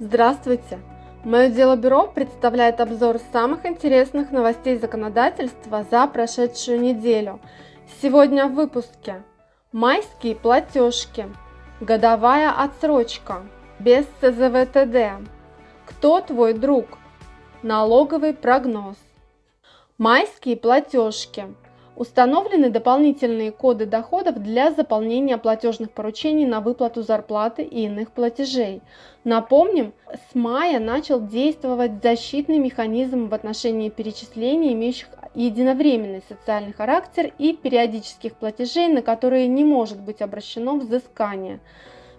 Здравствуйте! Мое дело бюро представляет обзор самых интересных новостей законодательства за прошедшую неделю. Сегодня в выпуске Майские платежки, годовая отсрочка, без ЦЗВТД, кто твой друг, налоговый прогноз. Майские платежки – Установлены дополнительные коды доходов для заполнения платежных поручений на выплату зарплаты и иных платежей. Напомним, с мая начал действовать защитный механизм в отношении перечислений, имеющих единовременный социальный характер и периодических платежей, на которые не может быть обращено взыскание.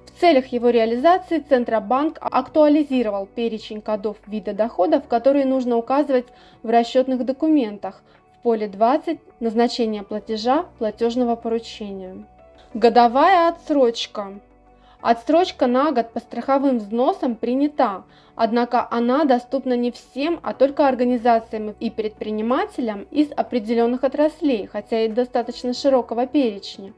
В целях его реализации Центробанк актуализировал перечень кодов вида доходов, которые нужно указывать в расчетных документах – в поле 20 назначение платежа платежного поручения. Годовая отсрочка. Отсрочка на год по страховым взносам принята, однако она доступна не всем, а только организациям и предпринимателям из определенных отраслей, хотя и достаточно широкого перечня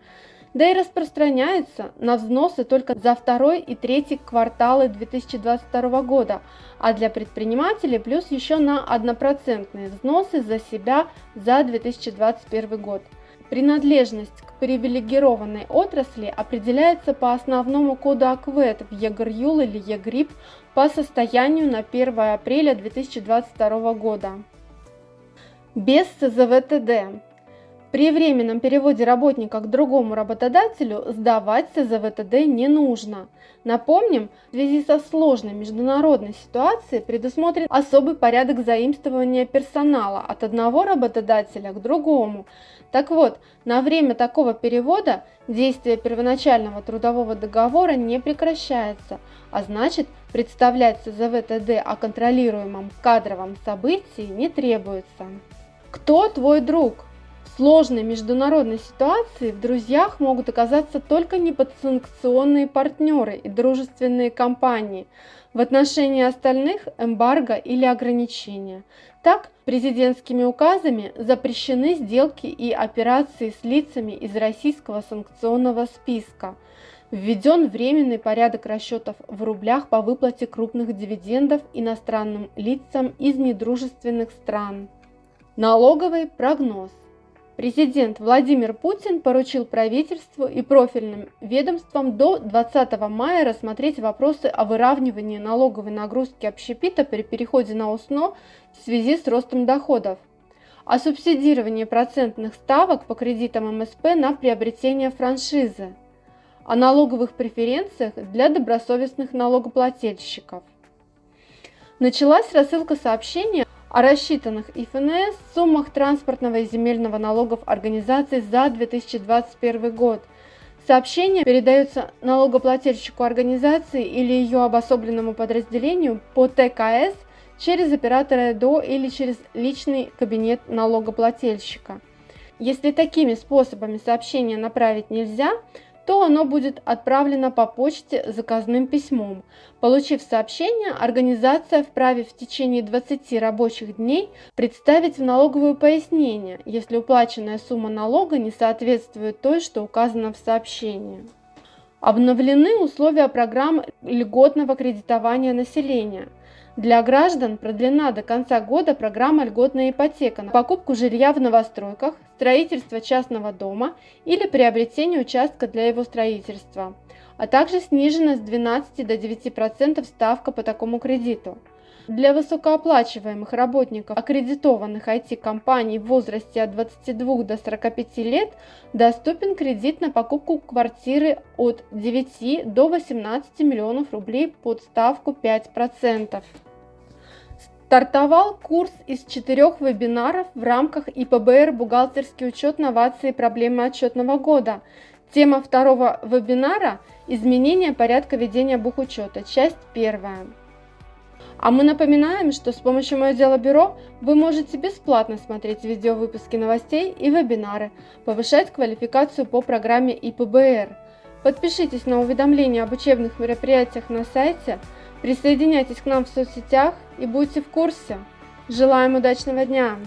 да и распространяется на взносы только за второй и третий кварталы 2022 года, а для предпринимателей плюс еще на однопроцентные взносы за себя за 2021 год. Принадлежность к привилегированной отрасли определяется по основному коду ОКВЭД в ЕГРЮЛ или ЕГРИП по состоянию на 1 апреля 2022 года. Без СЗВ-ТД при временном переводе работника к другому работодателю сдавать СЗВ-ТД не нужно. Напомним, в связи со сложной международной ситуацией предусмотрен особый порядок заимствования персонала от одного работодателя к другому. Так вот, на время такого перевода действие первоначального трудового договора не прекращается, а значит представлять ЦЗВТД о контролируемом кадровом событии не требуется. Кто твой друг? Сложной международной ситуации в друзьях могут оказаться только неподсанкционные партнеры и дружественные компании. В отношении остальных эмбарго или ограничения. Так, президентскими указами запрещены сделки и операции с лицами из российского санкционного списка. Введен временный порядок расчетов в рублях по выплате крупных дивидендов иностранным лицам из недружественных стран. Налоговый прогноз. Президент Владимир Путин поручил правительству и профильным ведомствам до 20 мая рассмотреть вопросы о выравнивании налоговой нагрузки общепита при переходе на ОСНО в связи с ростом доходов, о субсидировании процентных ставок по кредитам МСП на приобретение франшизы, о налоговых преференциях для добросовестных налогоплательщиков. Началась рассылка сообщения о рассчитанных ИФНС суммах транспортного и земельного налогов организации за 2021 год. Сообщение передается налогоплательщику организации или ее обособленному подразделению по ТКС через оператора ЭДО или через личный кабинет налогоплательщика. Если такими способами сообщение направить нельзя, то оно будет отправлено по почте заказным письмом. Получив сообщение, организация вправе в течение 20 рабочих дней представить в налоговое пояснение, если уплаченная сумма налога не соответствует той, что указано в сообщении. Обновлены условия программ льготного кредитования населения – для граждан продлена до конца года программа «Льготная ипотека» на покупку жилья в новостройках, строительство частного дома или приобретение участка для его строительства, а также снижена с 12 до 9% ставка по такому кредиту. Для высокооплачиваемых работников аккредитованных IT-компаний в возрасте от 22 до 45 лет доступен кредит на покупку квартиры от 9 до 18 миллионов рублей под ставку 5%. Стартовал курс из четырех вебинаров в рамках ИПБР «Бухгалтерский учет, новации и проблемы отчетного года». Тема второго вебинара – изменение порядка ведения бухучета, часть первая. А мы напоминаем, что с помощью «Мое дело бюро» вы можете бесплатно смотреть видеовыпуски новостей и вебинары, повышать квалификацию по программе ИПБР. Подпишитесь на уведомления об учебных мероприятиях на сайте – Присоединяйтесь к нам в соцсетях и будьте в курсе. Желаем удачного дня!